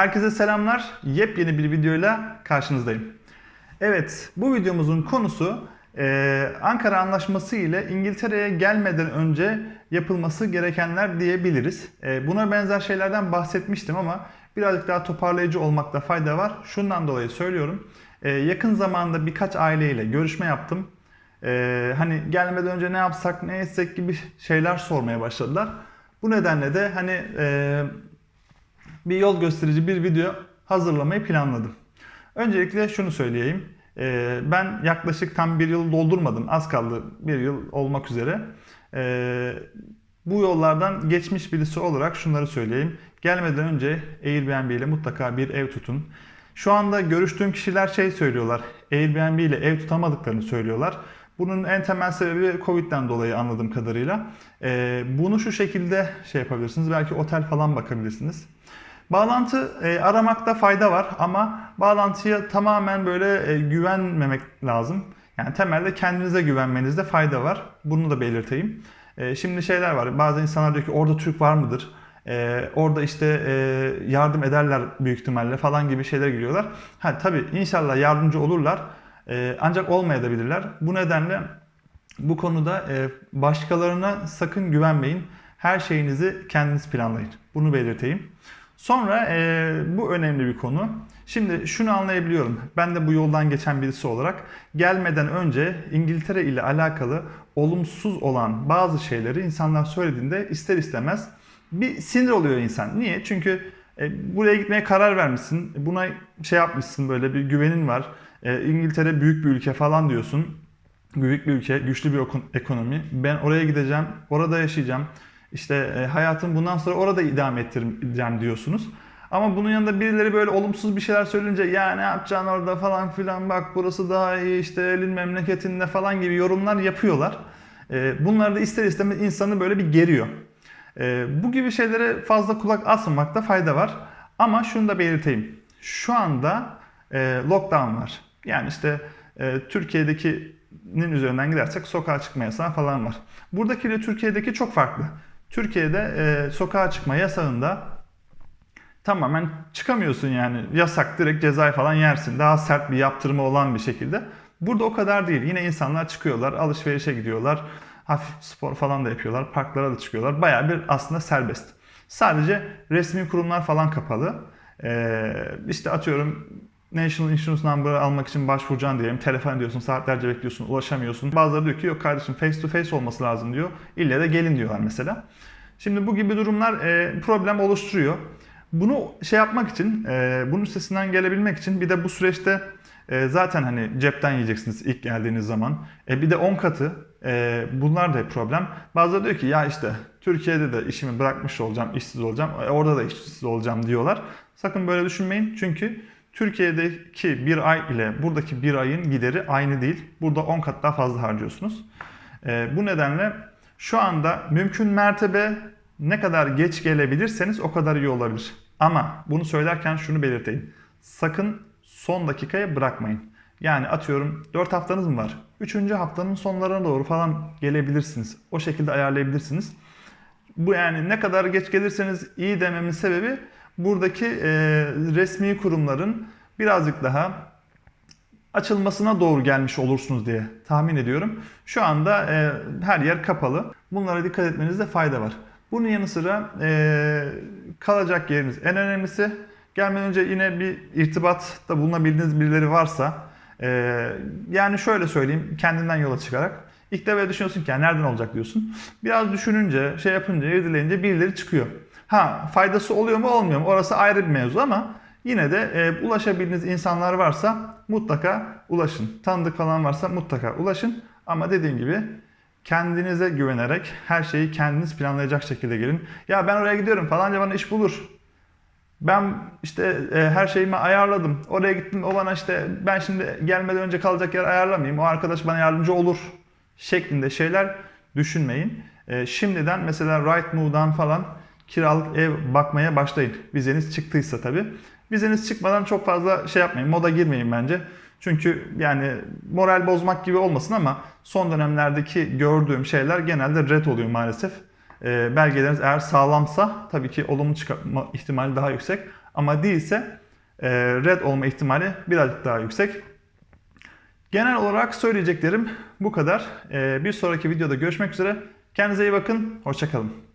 Herkese selamlar. Yepyeni bir videoyla karşınızdayım. Evet, bu videomuzun konusu e, Ankara Anlaşması ile İngiltere'ye gelmeden önce yapılması gerekenler diyebiliriz. E, buna benzer şeylerden bahsetmiştim ama birazcık daha toparlayıcı olmakta fayda var. Şundan dolayı söylüyorum. E, yakın zamanda birkaç aileyle görüşme yaptım. E, hani gelmeden önce ne yapsak, ne etsek gibi şeyler sormaya başladılar. Bu nedenle de hani e, bir yol gösterici bir video hazırlamayı planladım. Öncelikle şunu söyleyeyim. Ee, Ben yaklaşık tam bir yıl doldurmadım. Az kaldı bir yıl olmak üzere. Ee, Bu yollardan geçmiş birisi olarak şunları söyleyeyim. Gelmeden önce Airbnb ile mutlaka bir ev tutun. Şu anda görüştüğüm kişiler şey söylüyorlar. Airbnb ile ev tutamadıklarını söylüyorlar. Bunun en temel sebebi Covid'den dolayı anladığım kadarıyla. Ee, bunu şu şekilde şey yapabilirsiniz. Belki otel falan bakabilirsiniz. Bağlantı e, aramakta fayda var ama bağlantıya tamamen böyle e, güvenmemek lazım. Yani temelde kendinize güvenmenizde fayda var. Bunu da belirteyim. E, şimdi şeyler var. Bazı insanlar diyor ki orada Türk var mıdır? E, orada işte e, yardım ederler büyük ihtimalle falan gibi şeyler giriyorlar. Ha tabii inşallah yardımcı olurlar. E, ancak olmayabilirler. Bu nedenle bu konuda e, başkalarına sakın güvenmeyin. Her şeyinizi kendiniz planlayın. Bunu belirteyim. Sonra e, bu önemli bir konu. Şimdi şunu anlayabiliyorum. Ben de bu yoldan geçen birisi olarak gelmeden önce İngiltere ile alakalı olumsuz olan bazı şeyleri insanlar söylediğinde ister istemez bir sinir oluyor insan. Niye? Çünkü e, buraya gitmeye karar vermişsin. Buna şey yapmışsın böyle bir güvenin var. E, İngiltere büyük bir ülke falan diyorsun. Büyük bir ülke, güçlü bir ekonomi. Ben oraya gideceğim, orada yaşayacağım. İşte e, hayatım bundan sonra orada idame ettireceğim diyorsunuz. Ama bunun yanında birileri böyle olumsuz bir şeyler söyleyince ya ne yapacaksın orada falan filan bak burası daha iyi işte elin memleketinde falan gibi yorumlar yapıyorlar. E, bunlar da ister istemez insanı böyle bir geriyor. E, bu gibi şeylere fazla kulak asmamakta fayda var. Ama şunu da belirteyim. Şu anda lockdown var. Yani işte Türkiye'dekinin üzerinden gidersek sokağa çıkma yasağı falan var. Buradaki ile Türkiye'deki çok farklı. Türkiye'de e, sokağa çıkma yasağında tamamen çıkamıyorsun yani. Yasak direkt cezayı falan yersin. Daha sert bir yaptırımı olan bir şekilde. Burada o kadar değil. Yine insanlar çıkıyorlar, alışverişe gidiyorlar. Hafif spor falan da yapıyorlar. Parklara da çıkıyorlar. Bayağı bir aslında serbest. Sadece resmi kurumlar falan kapalı. Ee, işte atıyorum National Insurance Number almak için başvuracaksın diyelim. Telefon ediyorsun, saatlerce bekliyorsun, ulaşamıyorsun. Bazıları diyor ki yok kardeşim face to face olması lazım diyor. İlle de gelin diyorlar mesela. Şimdi bu gibi durumlar e, problem oluşturuyor. Bunu şey yapmak için, e, bunun üstesinden gelebilmek için bir de bu süreçte e, zaten hani cepten yiyeceksiniz ilk geldiğiniz zaman. E, bir de 10 katı e, bunlar da problem. Bazıları diyor ki ya işte Türkiye'de de işimi bırakmış olacağım, işsiz olacağım, e, orada da işsiz olacağım diyorlar. Sakın böyle düşünmeyin çünkü Türkiye'deki bir ay ile buradaki bir ayın gideri aynı değil. Burada 10 kat daha fazla harcıyorsunuz. E, bu nedenle şu anda mümkün mertebe ne kadar geç gelebilirseniz o kadar iyi olabilir. Ama bunu söylerken şunu belirteyim. Sakın son dakikaya bırakmayın. Yani atıyorum 4 haftanız mı var? 3. haftanın sonlarına doğru falan gelebilirsiniz. O şekilde ayarlayabilirsiniz. Bu yani ne kadar geç gelirseniz iyi dememin sebebi buradaki e, resmi kurumların birazcık daha açılmasına doğru gelmiş olursunuz diye tahmin ediyorum. Şu anda e, her yer kapalı. Bunlara dikkat etmenizde fayda var. Bunun yanı sıra e, kalacak yeriniz en önemlisi. Gelmeden önce yine bir irtibatta bulunabildiğiniz birileri varsa e, yani şöyle söyleyeyim kendimden yola çıkarak ilk defa düşünüyorsun ki nereden olacak diyorsun. Biraz düşününce şey yapınca irdeleyince birileri çıkıyor. Ha faydası oluyor mu olmuyor mu orası ayrı bir mevzu ama yine de e, ulaşabildiğiniz insanlar varsa mutlaka ulaşın. Tanıdık falan varsa mutlaka ulaşın. Ama dediğim gibi kendinize güvenerek her şeyi kendiniz planlayacak şekilde gelin. Ya ben oraya gidiyorum falanca bana iş bulur. Ben işte e, her şeyimi ayarladım. Oraya gittim o bana işte ben şimdi gelmeden önce kalacak yer ayarlamayayım. O arkadaş bana yardımcı olur şeklinde şeyler düşünmeyin. E, şimdiden mesela Rightmove'dan falan kiralık ev bakmaya başlayın. Vizeniz çıktıysa tabii. Vizeniz çıkmadan çok fazla şey yapmayın. Moda girmeyin bence. Çünkü yani moral bozmak gibi olmasın ama son dönemlerdeki gördüğüm şeyler genelde red oluyor maalesef. e, belgeleriniz eğer sağlamsa tabii ki olumlu çıkma ihtimali daha yüksek. Ama değilse e, red olma ihtimali birazcık daha yüksek. Genel olarak söyleyeceklerim bu kadar. E, bir sonraki videoda görüşmek üzere. Kendinize iyi bakın. Hoşçakalın.